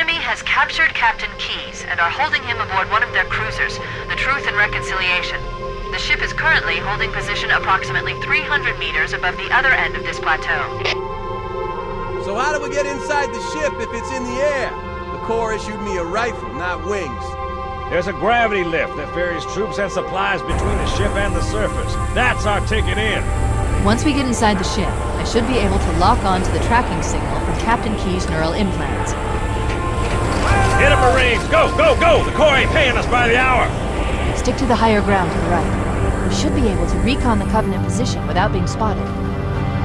enemy has captured Captain Keyes and are holding him aboard one of their cruisers, the Truth and Reconciliation. The ship is currently holding position approximately 300 meters above the other end of this plateau. So how do we get inside the ship if it's in the air? The Corps issued me a rifle, not wings. There's a gravity lift that ferries troops and supplies between the ship and the surface. That's our ticket in. Once we get inside the ship, I should be able to lock on to the tracking signal from Captain Keyes' neural implants. Hit 'em, Marines! Go, go, go! The Corps ain't paying us by the hour! Stick to the higher ground to the right. We should be able to recon the Covenant position without being spotted.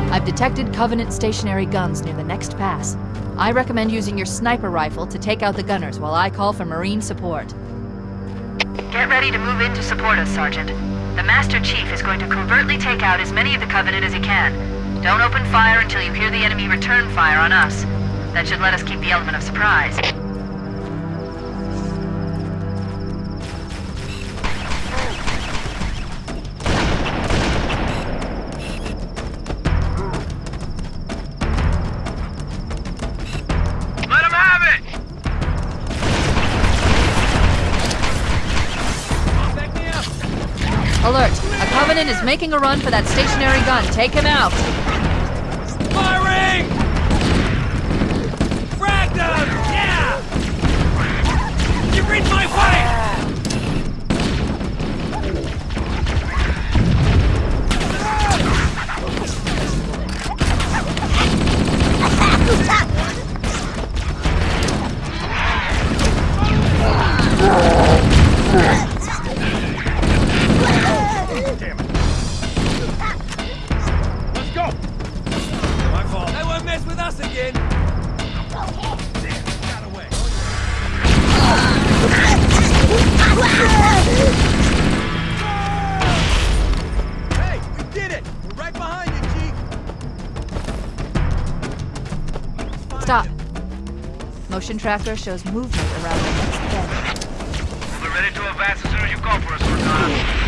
I've detected Covenant stationary guns near the next pass. I recommend using your sniper rifle to take out the gunners while I call for Marine support. Get ready to move in to support us, Sergeant. The Master Chief is going to covertly take out as many of the Covenant as he can. Don't open fire until you hear the enemy return fire on us. That should let us keep the element of surprise. Is making a run for that stationary gun. Take him out! Tracker shows movement around the next bend. We'll be ready to advance as soon as you call for us, Cortana.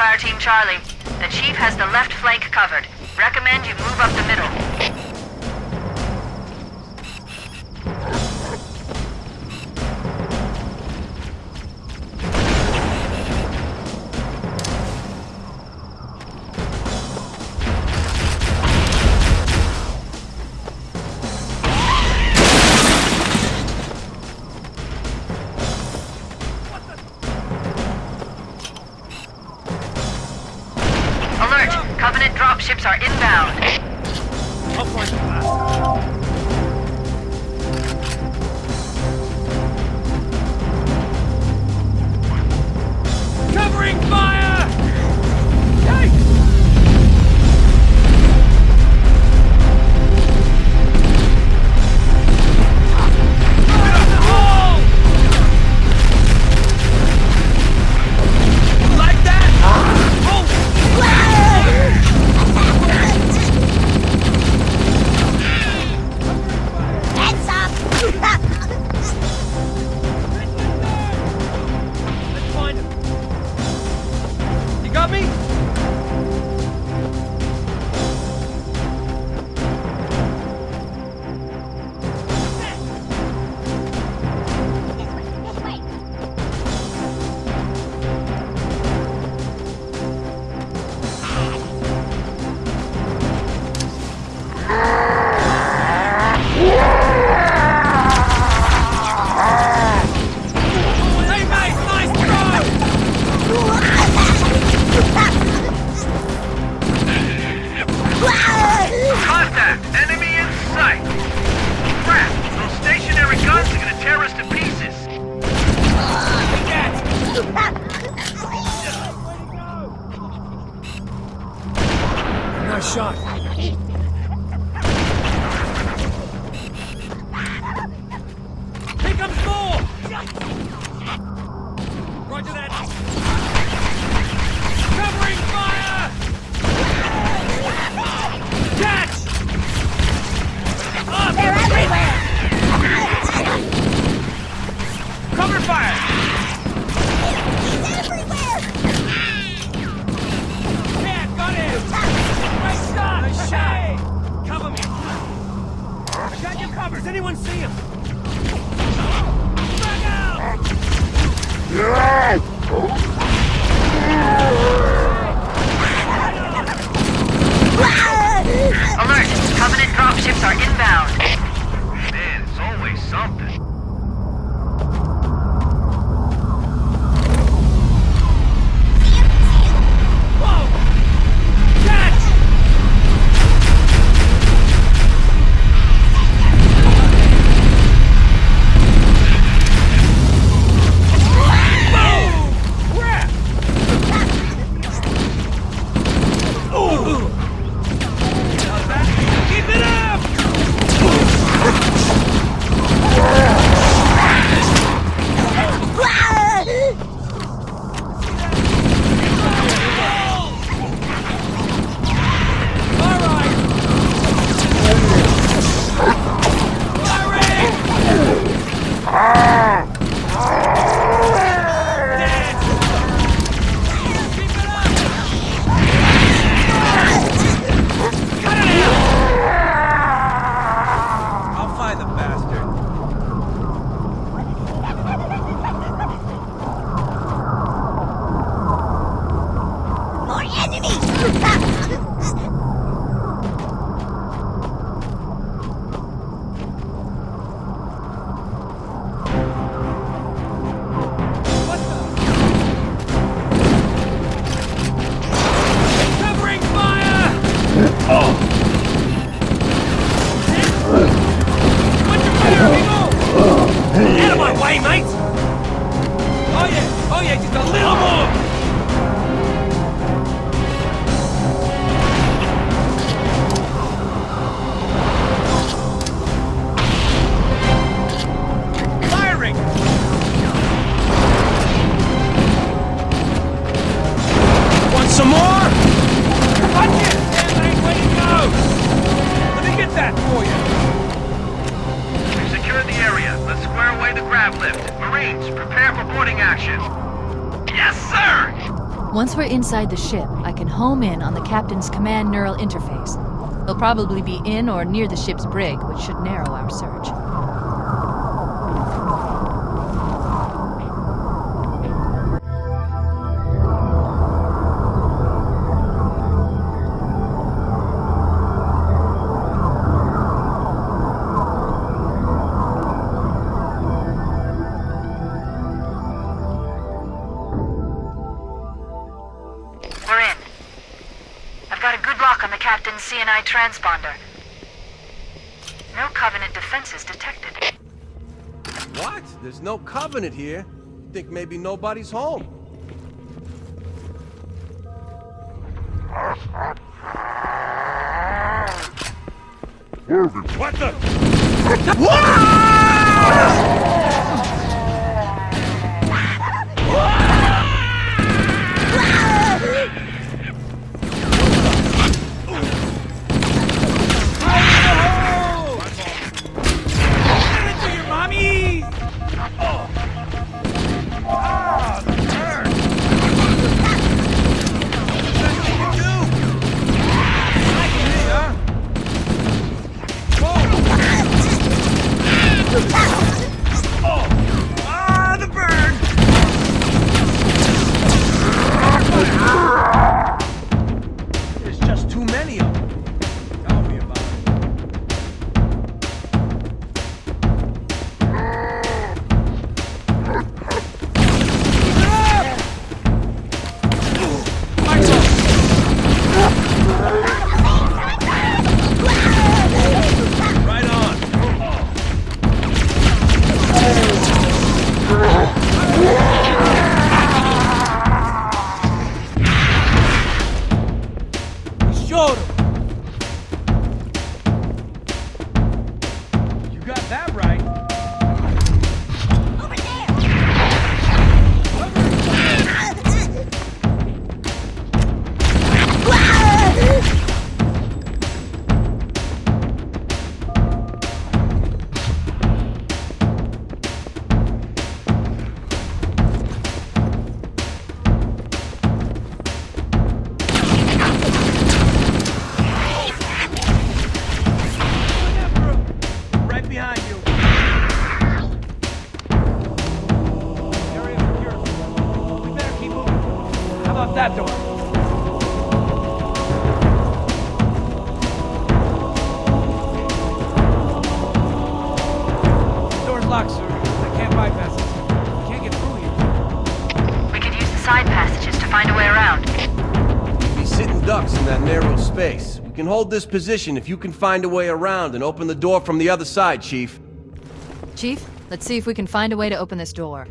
Fire Team Charlie. The Chief has the left flank covered. Recommend you move up the middle. him! the grav lift. Marines, prepare for boarding action. Yes, sir! Once we're inside the ship, I can home in on the captain's command neural interface. He'll probably be in or near the ship's brig, which should narrow our search. Captain's CNI transponder. No Covenant defenses detected. What? There's no Covenant here. Think maybe nobody's home. What the? Into hold this position if you can find a way around and open the door from the other side, Chief. Chief, let's see if we can find a way to open this door.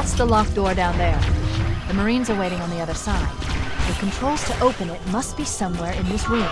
That's the locked door down there. The Marines are waiting on the other side. The controls to open it must be somewhere in this room.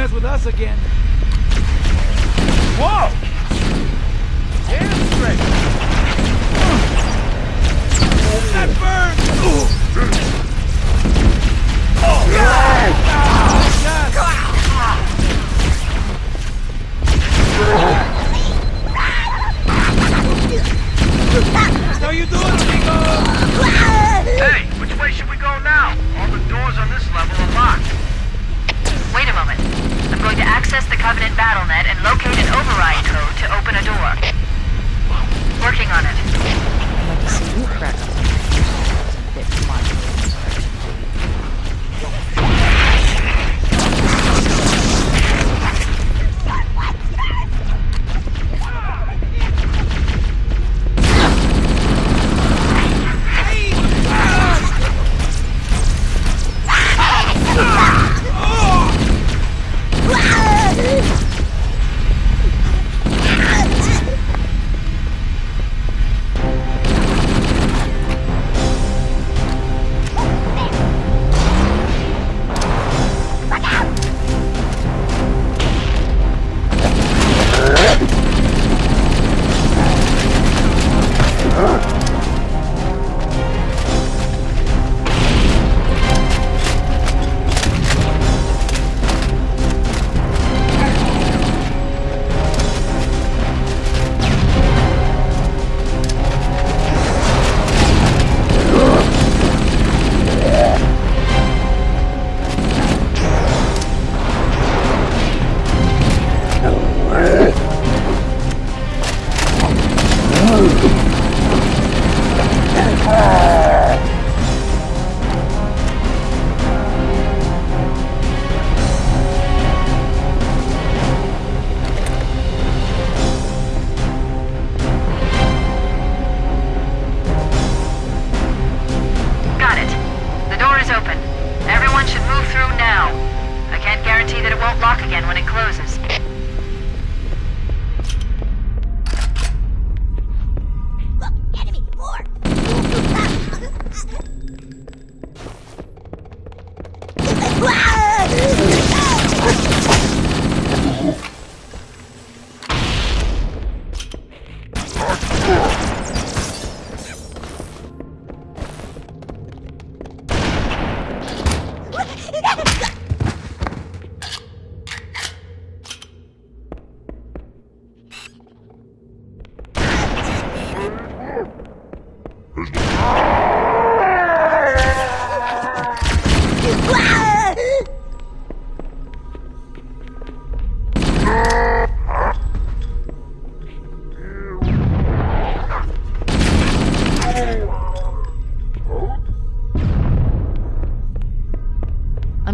mess with us again. Whoa! Damn straight! That burns! Oh, God! God. How you doing, Amigo? Hey, which way should we go now? All the doors on this level are locked. Wait a moment access the Covenant BattleNet and locate an override code to open a door. Working on it. I'd to see you crack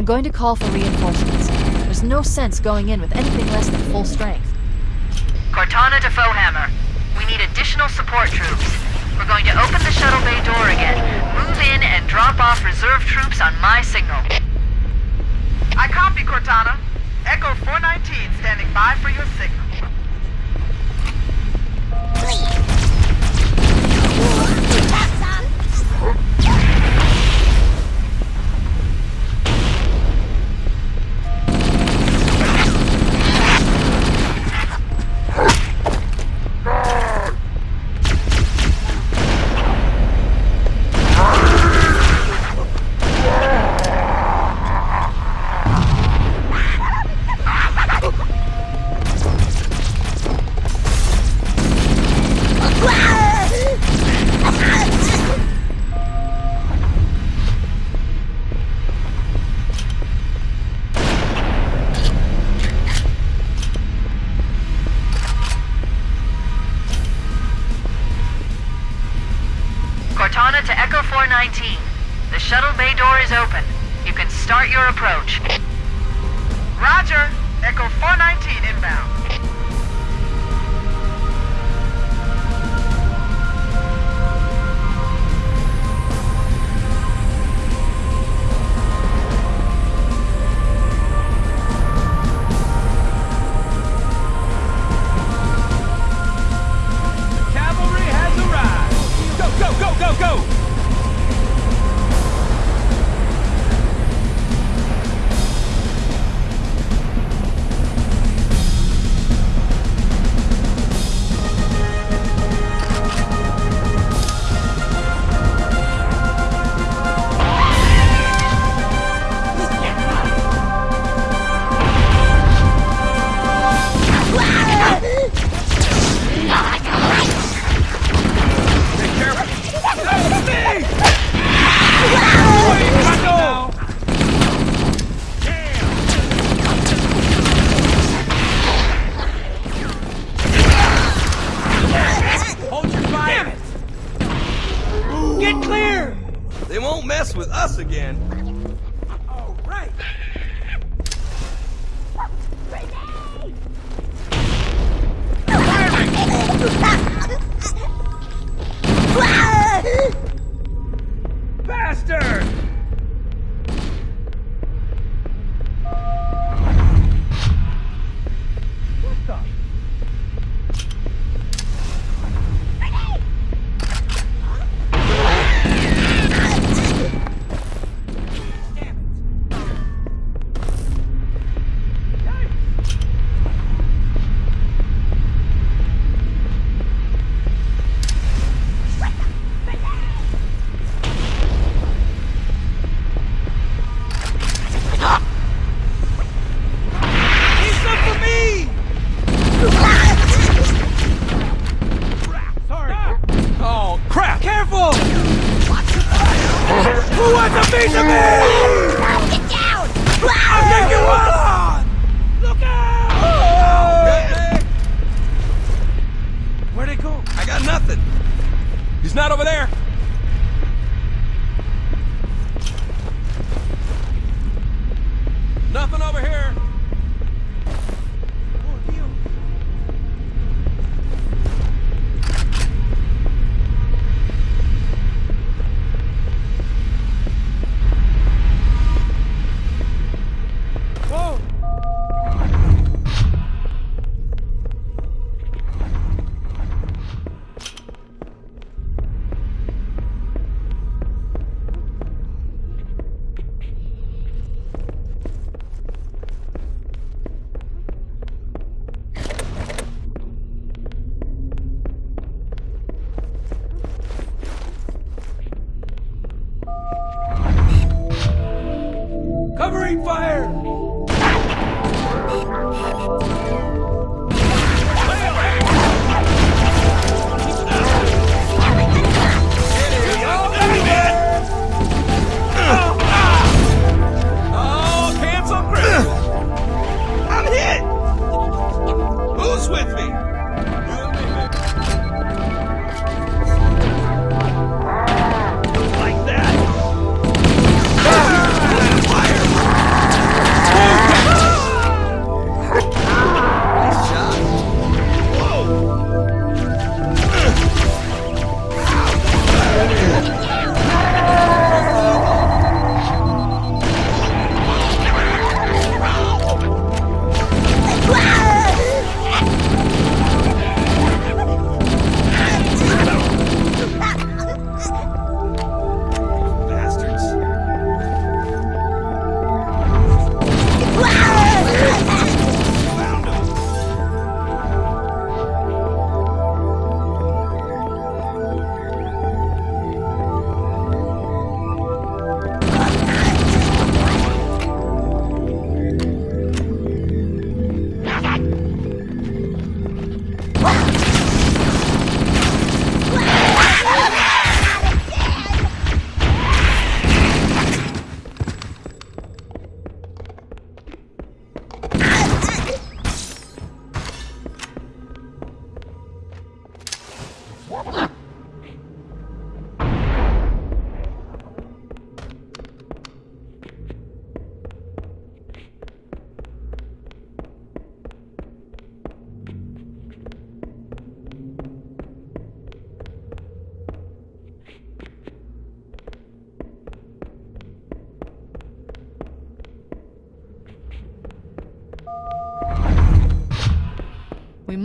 going to call for reinforcements. There's no sense going in with anything less than full strength. Cortana to Foehammer. We need additional support troops. We're going to open the shuttle bay door again, move in, and drop off reserve troops on my signal. I copy, Cortana. Echo 419 standing by for your signal.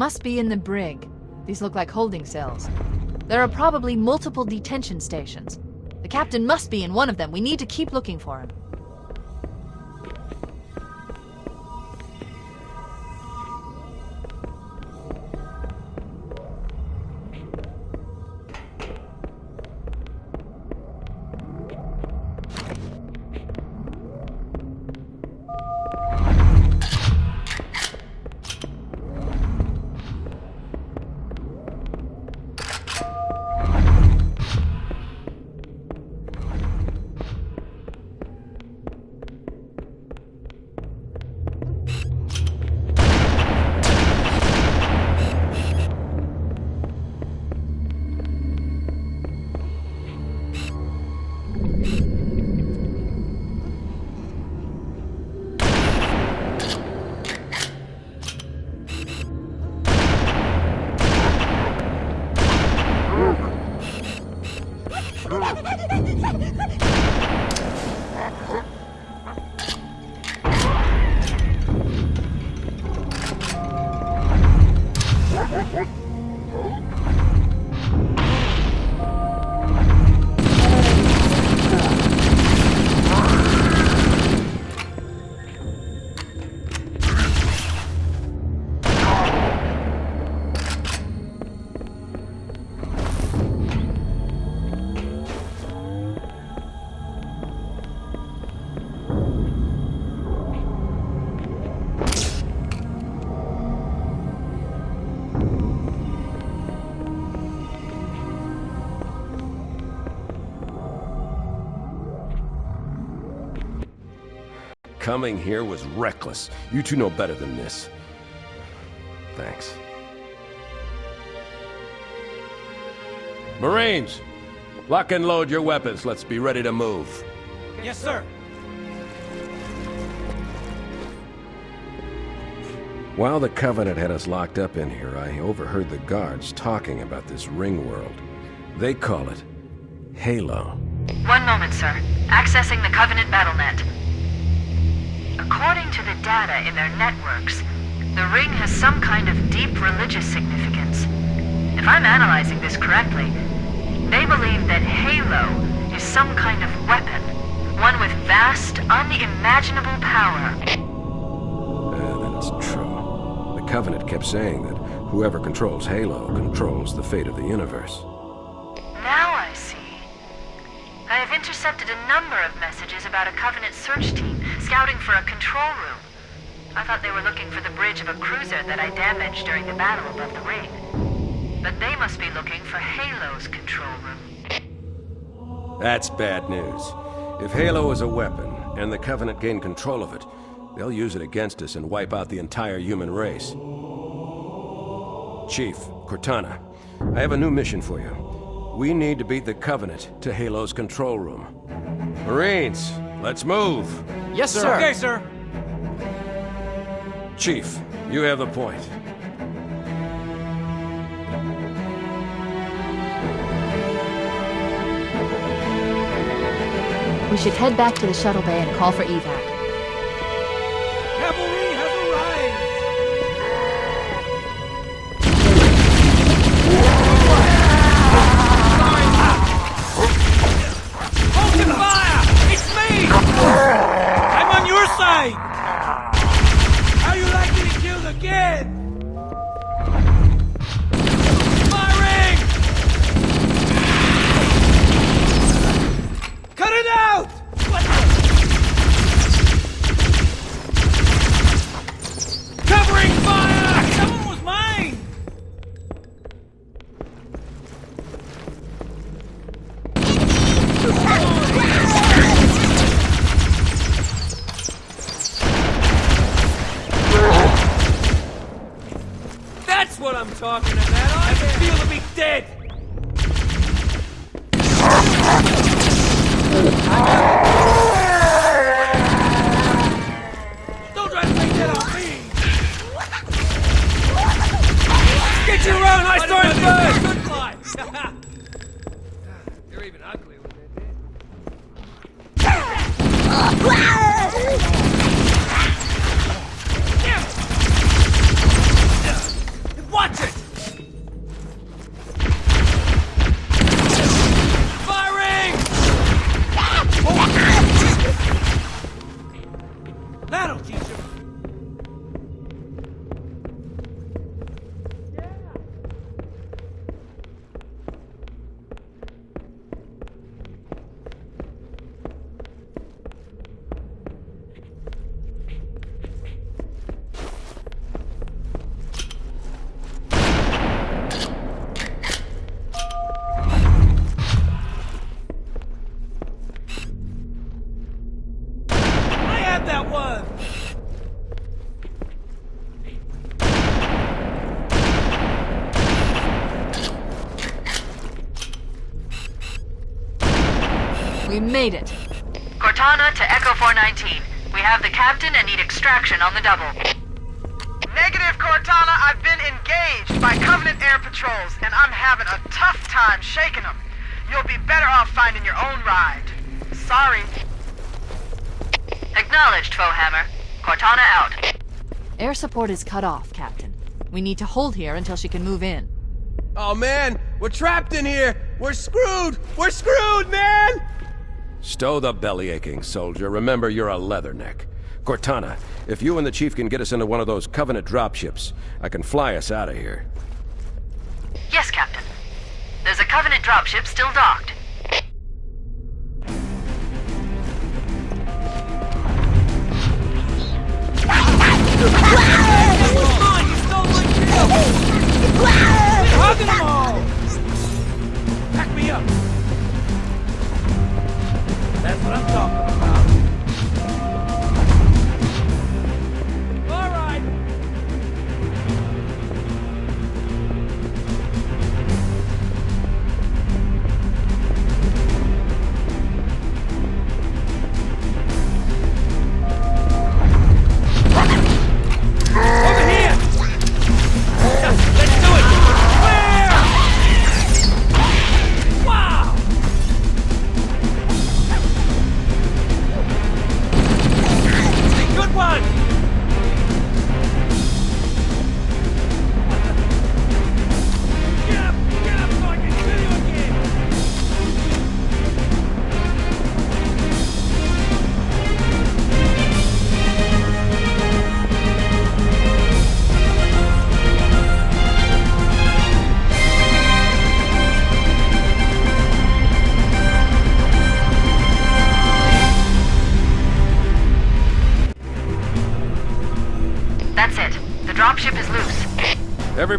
must be in the brig. These look like holding cells. There are probably multiple detention stations. The captain must be in one of them. We need to keep looking for him. Huh? Coming here was reckless. You two know better than this. Thanks. Marines! Lock and load your weapons. Let's be ready to move. Yes, sir. While the Covenant had us locked up in here, I overheard the guards talking about this ring world. They call it Halo. One moment, sir. Accessing the Covenant BattleNet. According to the data in their networks, the ring has some kind of deep religious significance. If I'm analyzing this correctly, they believe that Halo is some kind of weapon, one with vast, unimaginable power. Uh, then it's true. The Covenant kept saying that whoever controls Halo controls the fate of the universe. Now I see. I have intercepted a number of messages about a Covenant search team scouting for a control room. I thought they were looking for the bridge of a cruiser that I damaged during the battle above the ring. But they must be looking for Halo's control room. That's bad news. If Halo is a weapon, and the Covenant gain control of it, they'll use it against us and wipe out the entire human race. Chief, Cortana, I have a new mission for you. We need to beat the Covenant to Halo's control room. Marines, let's move! Yes, sir. Okay, sir. Chief, you have the point. We should head back to the shuttle bay and call for evac. Made it. Cortana to Echo 419. We have the captain and need extraction on the double. Negative, Cortana. I've been engaged by Covenant air patrols, and I'm having a tough time shaking them. You'll be better off finding your own ride. Sorry. Acknowledged, Foehammer. Cortana out. Air support is cut off, Captain. We need to hold here until she can move in. Oh man, we're trapped in here! We're screwed! We're screwed, man! Stow the belly aching, soldier. Remember, you're a leatherneck. Cortana, if you and the Chief can get us into one of those Covenant dropships, I can fly us out of here. Yes, Captain. There's a Covenant dropship still docked.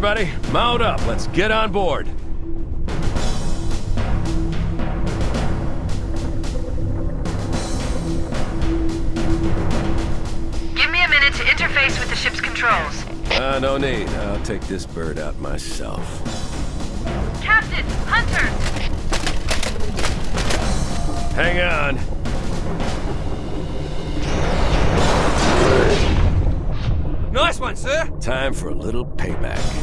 Everybody, mount up. Let's get on board. Give me a minute to interface with the ship's controls. Ah, no need. I'll take this bird out myself. Captain! Hunter! Hang on. Nice one, sir! Time for a little payback.